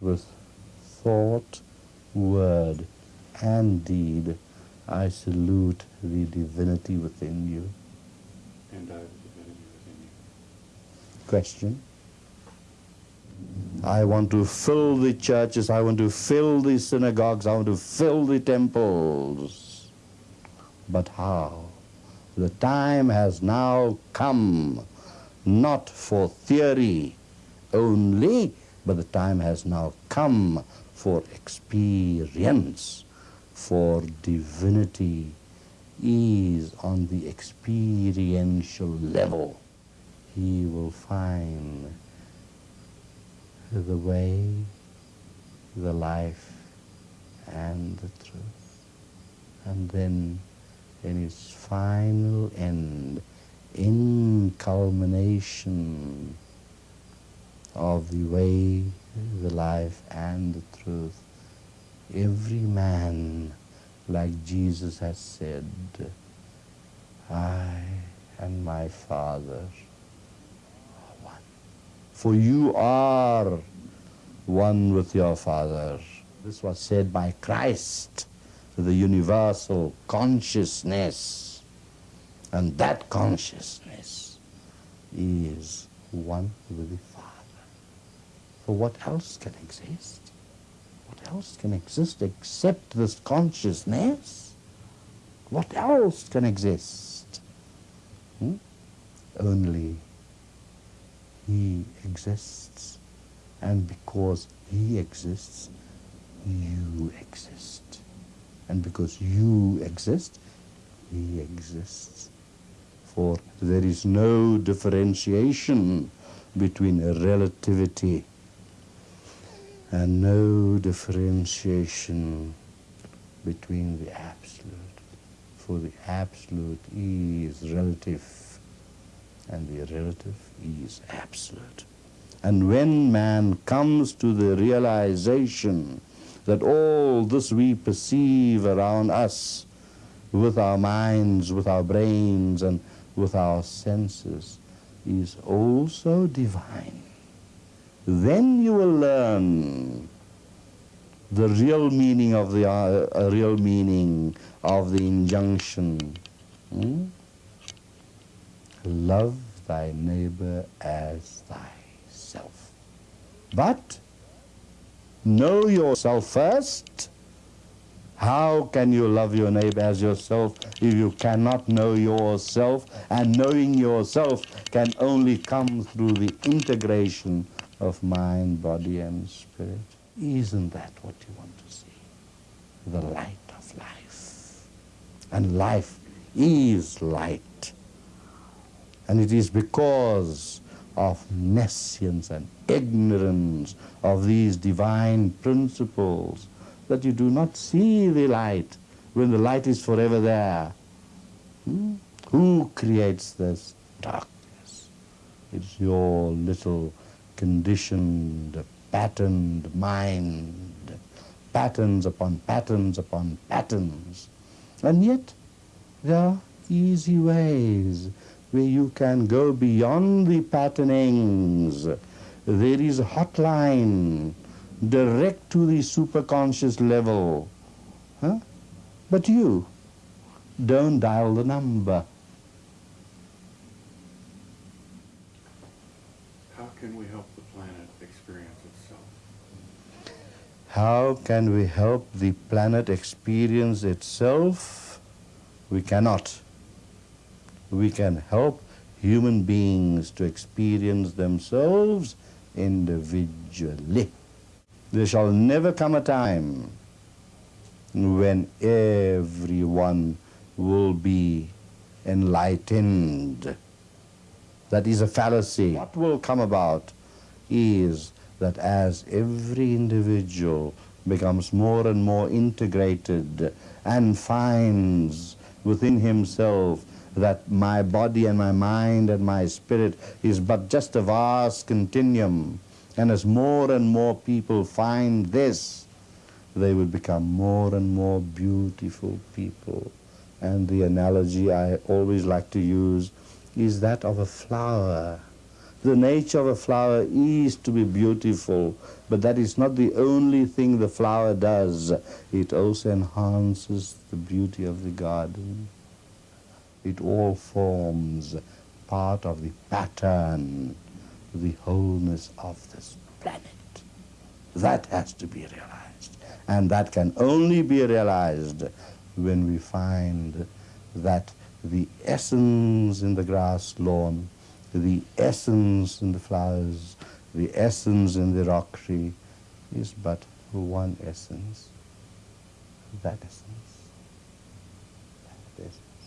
with thought, word, and deed, I salute the divinity within you. And I, the divinity within you. Question. I want to fill the churches, I want to fill the synagogues, I want to fill the temples. But how? The time has now come, not for theory only, but the time has now come for experience, for divinity is on the experiential level. He will find the way, the life, and the truth. And then in its final end, in culmination of the way, the life, and the truth, every man, like Jesus has said, I and my Father are one. For you are one with your Father. This was said by Christ, to the universal consciousness. And that consciousness is one with the Father. What else can exist? What else can exist except this consciousness? What else can exist? Hmm? Only He exists. And because He exists, you exist. And because you exist, He exists. For there is no differentiation between relativity and no differentiation between the absolute. For the absolute is relative and the relative is absolute. And when man comes to the realization that all this we perceive around us with our minds, with our brains, and with our senses is also divine, then you will learn the real meaning of the uh, real meaning of the injunction. Hmm? Love thy neighbor as thyself. But know yourself first. How can you love your neighbor as yourself if you cannot know yourself? And knowing yourself can only come through the integration of mind, body, and spirit. Isn't that what you want to see? The light of life. And life is light. And it is because of nescience and ignorance of these divine principles that you do not see the light when the light is forever there. Hmm? Who creates this darkness? It's your little conditioned, patterned mind, patterns upon patterns upon patterns. And yet there are easy ways where you can go beyond the patternings. There is a hotline direct to the superconscious level. Huh? But you don't dial the number. How can we help the planet experience itself? How can we help the planet experience itself? We cannot. We can help human beings to experience themselves individually. There shall never come a time when everyone will be enlightened. That is a fallacy. What will come about is that as every individual becomes more and more integrated and finds within himself that my body and my mind and my spirit is but just a vast continuum, and as more and more people find this, they will become more and more beautiful people. And the analogy I always like to use is that of a flower The nature of a flower is to be beautiful, but that is not the only thing the flower does. It also enhances the beauty of the garden. It all forms part of the pattern, the wholeness of this planet. That has to be realized. And that can only be realized when we find that the essence in the grass lawn, the essence in the flowers, the essence in the rock tree is but one essence. That essence. That essence.